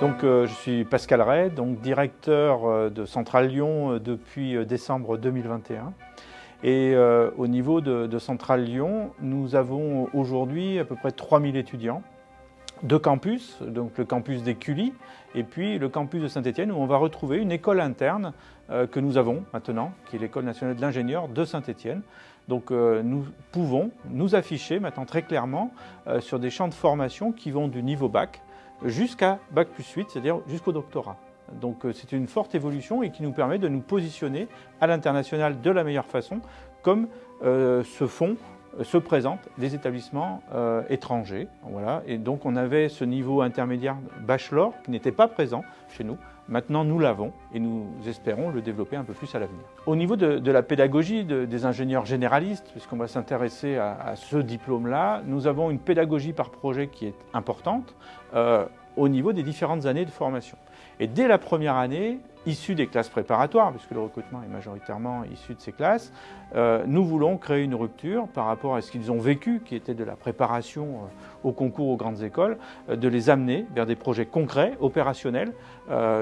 Donc, euh, je suis Pascal Ray, donc directeur euh, de Centrale Lyon euh, depuis décembre 2021. Et au niveau de, Centrale Lyon, nous avons aujourd'hui à peu près 3000 étudiants, deux campus, donc le campus des Cully et puis le campus de Saint-Étienne où on va retrouver une école interne que nous avons maintenant, qui est l'école nationale de l'ingénieur de Saint-Étienne. Donc nous pouvons nous afficher maintenant très clairement sur des champs de formation qui vont du niveau bac jusqu'à Bac plus 8, c'est-à-dire jusqu'au doctorat. Donc euh, c'est une forte évolution et qui nous permet de nous positionner à l'international de la meilleure façon, comme euh, se font, euh, se présentent des établissements étrangers. Voilà. Et donc on avait ce niveau intermédiaire bachelor qui n'était pas présent chez nous. Maintenant, nous l'avons et nous espérons le développer un peu plus à l'avenir. Au niveau de, la pédagogie des ingénieurs généralistes, puisqu'on va s'intéresser à, ce diplôme-là, nous avons une pédagogie par projet qui est importante euh, au niveau des différentes années de formation. Et dès la première année, issus des classes préparatoires, puisque le recrutement est majoritairement issu de ces classes, euh, nous voulons créer une rupture par rapport à ce qu'ils ont vécu, qui était de la préparation euh, au concours aux grandes écoles, euh, de les amener vers des projets concrets, opérationnels,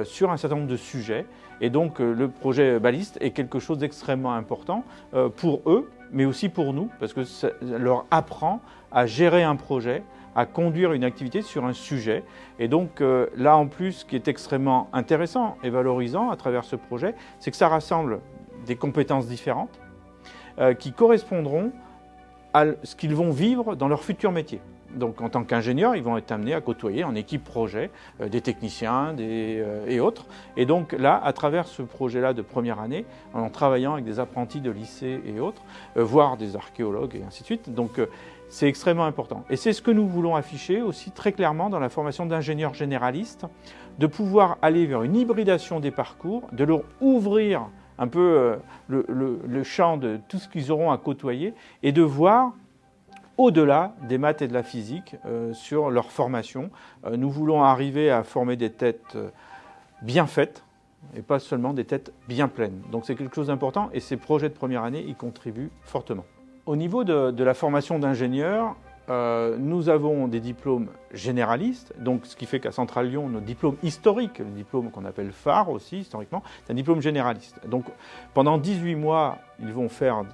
sur un certain nombre de sujets. Et donc le projet baliste est quelque chose d'extrêmement important pour eux, mais aussi pour nous, parce que ça leur apprend à gérer un projet, à conduire une activité sur un sujet. Et donc euh, là en plus, ce qui est extrêmement intéressant et valorisant à travers ce projet, c'est que ça rassemble des compétences différentes euh, qui correspondront ce qu'ils vont vivre dans leur futur métier. Donc en tant qu'ingénieurs, ils vont être amenés à côtoyer en équipe projet euh, des techniciens des, et autres. Et donc là, à travers ce projet-là de première année, en travaillant avec des apprentis de lycée et autres, voire des archéologues et ainsi de suite, donc c'est extrêmement important. Et c'est ce que nous voulons afficher aussi très clairement dans la formation d'ingénieurs généralistes, de pouvoir aller vers une hybridation des parcours, de leur ouvrir un peu euh, le, champ de tout ce qu'ils auront à côtoyer et de voir au-delà des maths et de la physique euh, sur leur formation. Euh, nous voulons arriver à former des têtes bien faites et pas seulement des têtes bien pleines. Donc c'est quelque chose d'important et ces projets de première année y contribuent fortement. Au niveau de, la formation d'ingénieurs, euh, nous avons des diplômes généralistes, donc ce qui fait qu'à Centrale Lyon, nos diplômes historiques, le diplôme qu'on appelle phare aussi historiquement, c'est un diplôme généraliste. Donc pendant 18 mois, ils vont faire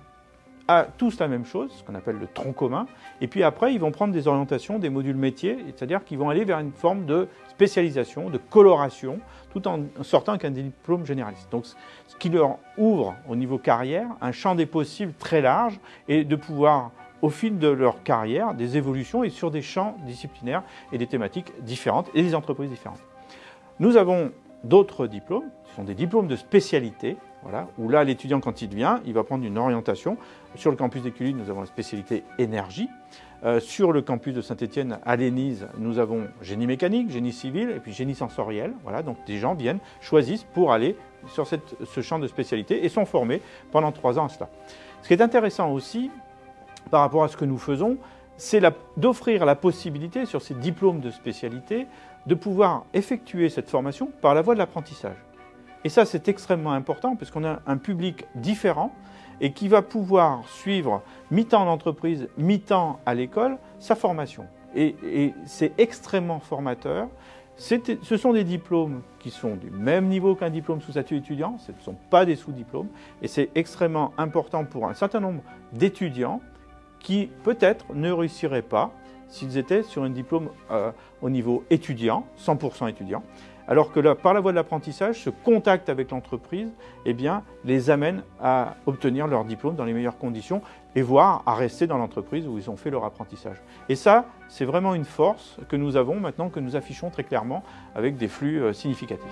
tous la même chose, ce qu'on appelle le tronc commun, et puis après ils vont prendre des orientations, des modules métiers, c'est-à-dire qu'ils vont aller vers une forme de spécialisation, de coloration, tout en sortant avec un diplôme généraliste. Donc ce qui leur ouvre au niveau carrière un champ des possibles très large et de pouvoir au fil de leur carrière des évolutions et sur des champs disciplinaires et des thématiques différentes et des entreprises différentes. Nous avons d'autres diplômes, ce sont des diplômes de spécialité, voilà, où là, l'étudiant, quand il vient, il va prendre une orientation. Sur le campus d'Écully, nous avons la spécialité énergie. Euh, sur le campus de Saint-Étienne, à l'ENISE, nous avons génie mécanique, génie civil et puis génie sensoriel. Voilà, donc des gens viennent, choisissent pour aller sur ce champ de spécialité et sont formés pendant trois ans à cela. Ce qui est intéressant aussi, par rapport à ce que nous faisons, c'est d'offrir la possibilité sur ces diplômes de spécialité de pouvoir effectuer cette formation par la voie de l'apprentissage. Et ça, c'est extrêmement important puisqu'on a un public différent et qui va pouvoir suivre mi-temps en entreprise, mi-temps à l'école, sa formation. Et, c'est extrêmement formateur. Ce sont des diplômes qui sont du même niveau qu'un diplôme sous statut étudiant, ce ne sont pas des sous-diplômes, et c'est extrêmement important pour un certain nombre d'étudiants qui peut-être ne réussiraient pas s'ils étaient sur un diplôme euh, au niveau étudiant, 100% étudiant, alors que là, par la voie de l'apprentissage, ce contact avec l'entreprise eh bien, les amène à obtenir leur diplôme dans les meilleures conditions et voire à rester dans l'entreprise où ils ont fait leur apprentissage. Et ça, c'est vraiment une force que nous avons maintenant, que nous affichons très clairement avec des flux euh, significatifs.